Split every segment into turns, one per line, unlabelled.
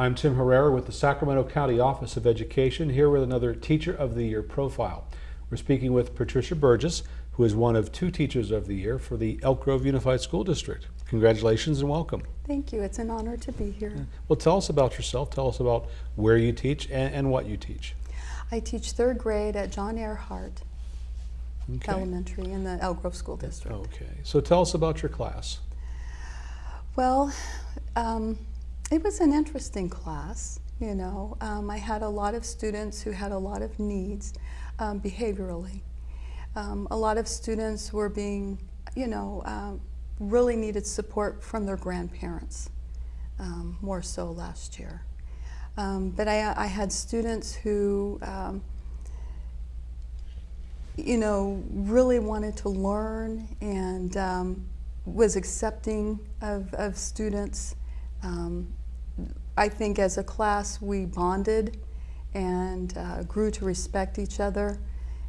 I'm Tim Herrera with the Sacramento County Office of Education, here with another Teacher of the Year profile. We're speaking with Patricia Burgess, who is one of two Teachers of the Year for the Elk Grove Unified School District. Congratulations and welcome.
Thank you. It's an honor to be here.
Well, tell us about yourself. Tell us about where you teach and, and what you teach.
I teach third grade at John Ehrhardt
Okay.
Elementary in the Elk Grove School District.
Okay. So tell us about your class.
Well, um, it was an interesting class. You know, um, I had a lot of students who had a lot of needs um, behaviorally. Um, a lot of students were being, you know, um, really needed support from their grandparents, um, more so last year. But I, I had students who, you know, really wanted to learn and um, was accepting of, of students. Um, I think as a class we bonded and uh, grew to respect each other.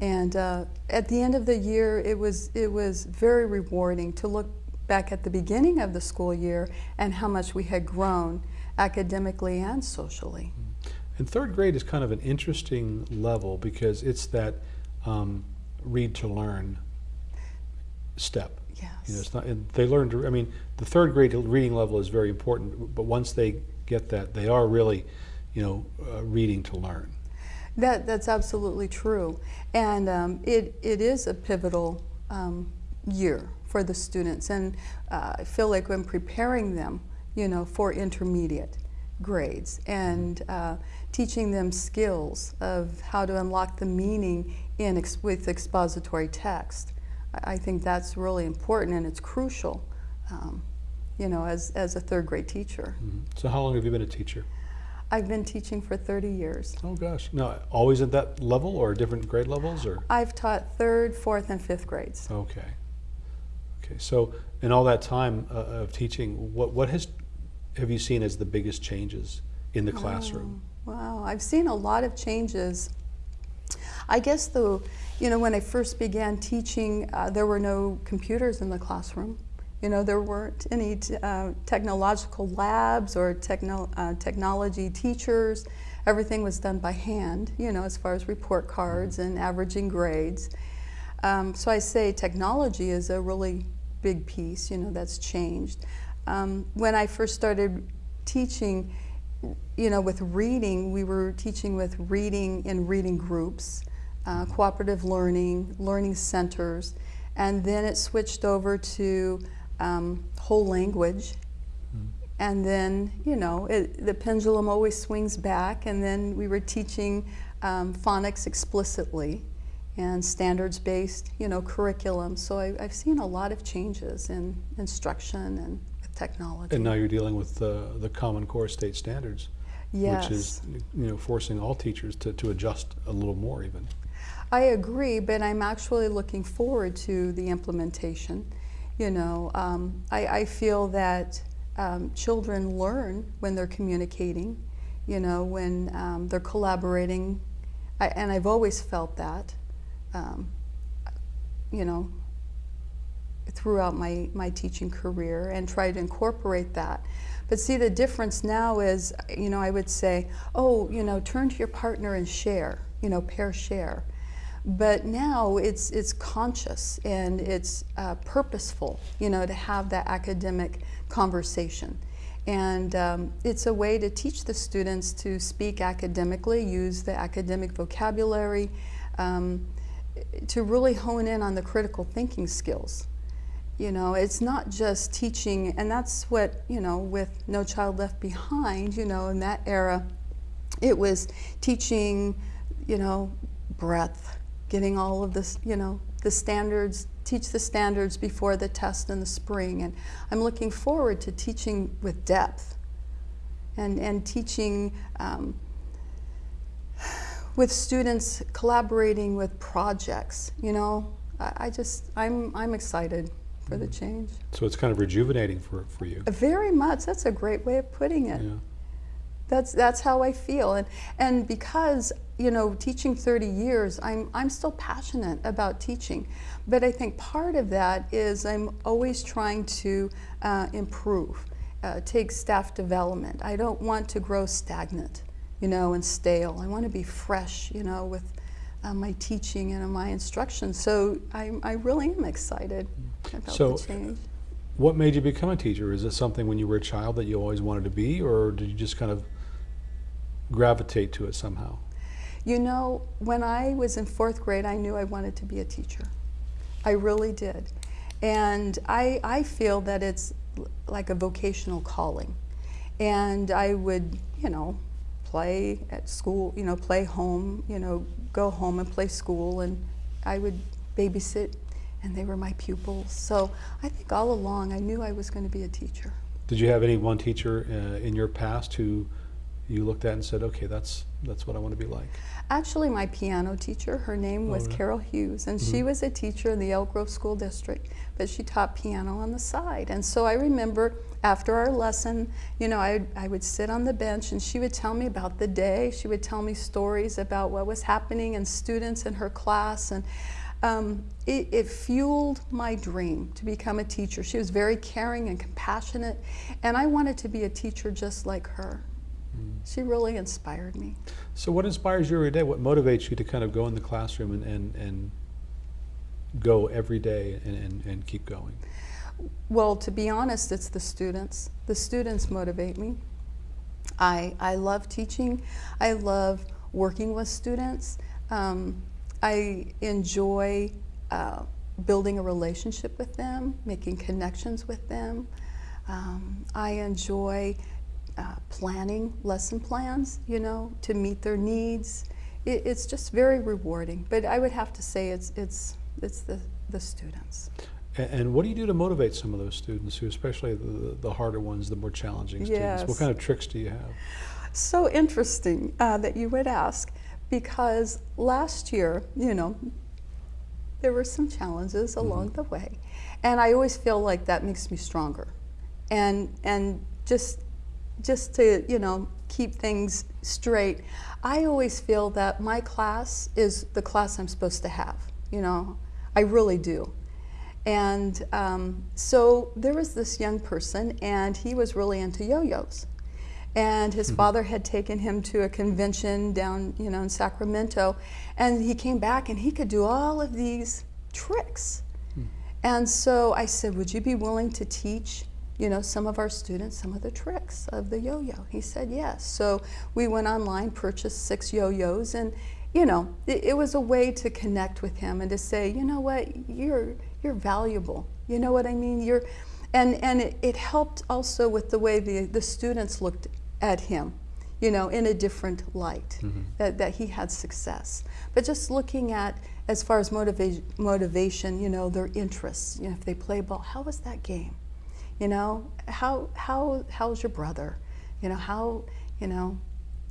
And uh, at the end of the year, it was, it was very rewarding to look back at the beginning of the school year and how much we had grown academically and socially.
And third grade is kind of an interesting level because it's that um, read to learn step.
Yes.
You know, it's not, and they learn to, I mean, the third grade reading level is very important, but once they get that, they are really, you know, uh, reading to learn.
That, that's absolutely true. And um, it, it is a pivotal um, year for the students. And uh, I feel like when preparing them, you know, for intermediate grades and uh, teaching them skills of how to unlock the meaning in ex with expository text, I, think that's really important and it's crucial, um, you know, as, as a third grade teacher.
Mhm. So how long have you been a teacher?
I've been teaching for 30 years.
Oh gosh, no, always at that level or different grade levels or?
I've taught third, fourth, and fifth grades.
Okay. Okay, so in all that time uh, of teaching, what, what has, have you seen as the biggest changes in the classroom?
Wow, wow. I've seen a lot of changes. I guess the, you know, when I first began teaching, uh, there were no computers in the classroom. You know, there weren't any uh, technological labs or techno uh, technology teachers. Everything was done by hand, you know, as far as report cards and averaging grades. Um, so I say technology is a really big piece, you know, that's changed. Um, when I first started teaching, you know, with reading, we were teaching with reading in reading groups, uh, cooperative learning, learning centers, and then it switched over to um, whole language. And then, you know, it, the pendulum always swings back, and then we were teaching um, phonics explicitly and standards-based, you know, curriculum. So I, I've seen a lot of changes in instruction and technology.
And now you're dealing with the, the Common Core state standards,
yes.
which is, you know, forcing all teachers to, to adjust a little more even.
I agree, but I'm actually looking forward to the implementation. You know, um, I, I, feel that um, children learn when they're communicating, you know, when um, they're collaborating, I, and I've always felt that, um, you know, throughout my, my teaching career and try to incorporate that. But see, the difference now is, you know, I would say, oh, you know, turn to your partner and share, you know, pair share. But now it's, it's conscious and it's uh, purposeful, you know, to have that academic conversation. And um, it's a way to teach the students to speak academically, use the academic vocabulary, um, to really hone in on the critical thinking skills. You know, it's not just teaching, and that's what, you know, with No Child Left Behind, you know, in that era, it was teaching, you know, breadth, getting all of this, you know, the standards, teach the standards before the test in the spring. And I'm looking forward to teaching with depth and, and teaching um, with students collaborating with projects, you know. I, I just, I'm, I'm excited for the change.
So it's kind of rejuvenating for, for you.
Very much, that's a great way of putting it.
Yeah.
That's, that's how I feel. And, and because, you know, teaching 30 years, I'm, I'm still passionate about teaching. But I think part of that is I'm always trying to uh, improve uh, take staff development. I don't want to grow stagnant, you know, and stale. I want to be fresh, you know, with uh, my teaching and my instruction. So I, I really am excited about
So,
the change.
What made you become a teacher? Is it something when you were a child that you always wanted to be, or did you just kind of gravitate to it somehow?
You know, when I was in fourth grade, I knew I wanted to be a teacher. I really did. And I, I feel that it's like a vocational calling. And I would, you know, play at school, you know, play home, you know, go home and play school, and I would babysit, and they were my pupils. So I think all along I knew I was going to be a teacher.
Did you have any one teacher uh, in your past who you looked at and said, "Okay, that's that's what I want to be like"?
Actually, my piano teacher, her name was
really?
Carol Hughes, and she was a teacher in the Elk Grove School District, but she taught piano on the side. And so I remember after our lesson, you know, I, I would sit on the bench and she would tell me about the day. She would tell me stories about what was happening and students in her class. And um, it, it fueled my dream to become a teacher. She was very caring and compassionate, and I wanted to be a teacher just like her. She really inspired me.
So, what inspires you every day? What motivates you to kind of go in the classroom and and, and go every day and, and, and keep going?
Well, to be honest, it's the students. The students motivate me. I, I love teaching. I love working with students. Um, I enjoy uh, building a relationship with them, making connections with them. Um, I enjoy uh, planning lesson plans, you know, to meet their needs. It, it's just very rewarding. But I would have to say it's, it's, it's the, the students.
And what do you do to motivate some of those students, who especially the, the harder ones, the more challenging students? What kind of tricks do you have?
So interesting uh, that you would ask because last year, you know, there were some challenges along the way. And I always feel like that makes me stronger. And, and just, just to, you know, keep things straight, I always feel that my class is the class I'm supposed to have. You know, I really do. And um, so there was this young person, and he was really into yo-yos. And his father had taken him to a convention down, you know, in Sacramento, and he came back and he could do all of these tricks. And so I said, "Would you be willing to teach, you know, some of our students some of the tricks of the yo-yo?" He said, "Yes." So we went online, purchased six yo-yos, and you know, it, it was a way to connect with him and to say, "You know what? You're you're valuable. You know what I mean? You're," and and it, it helped also with the way the the students looked at him you know, in a different light, mm-hmm. that, that he had success. But just looking at, as far as motiva- motivation, you know, their interests, you know, if they play ball, how was that game? You know, how, how, how's your brother? You know, how, you know,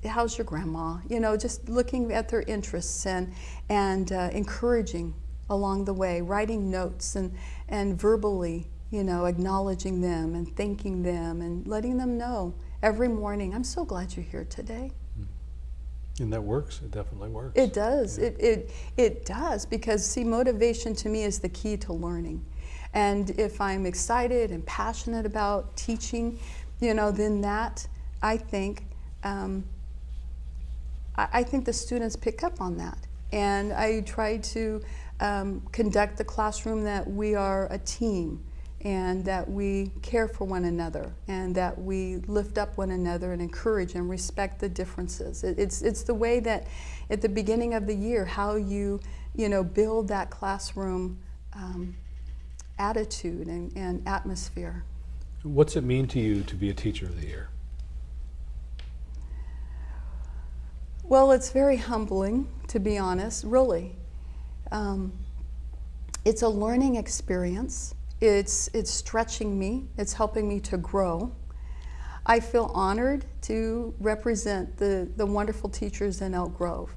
how's your grandma? You know, just looking at their interests and, and uh, encouraging along the way, writing notes and, and verbally, you know, acknowledging them and thanking them and letting them know every morning, I'm so glad you're here today.
And that works. It definitely works.
It does. It, it, it does because, see, motivation to me is the key to learning. And if I'm excited and passionate about teaching, you know, then that, I think, um, I, I think the students pick up on that. And I try to um, conduct the classroom that we are a team and that we care for one another and that we lift up one another and encourage and respect the differences. It, it's, it's the way that at the beginning of the year, how you, you know, build that classroom um, attitude and, and atmosphere.
What's it mean to you to be a teacher of the year?
Well, it's very humbling, to be honest, really. Um, it's a learning experience. It's, it's stretching me, it's helping me to grow. I feel honored to represent the, the wonderful teachers in Elk Grove.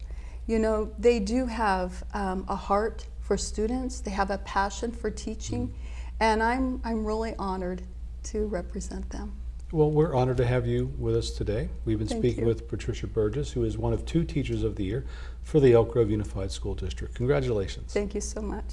You know, they do have um, a heart for students, they have a passion for teaching, and I'm, I'm really honored to represent them.
Well, we're honored to have you with us today. We've been
Thank
speaking
you.
with Patricia Burgess, who is one of two Teachers of the Year for the Elk Grove Unified School District. Congratulations.
Thank you so much.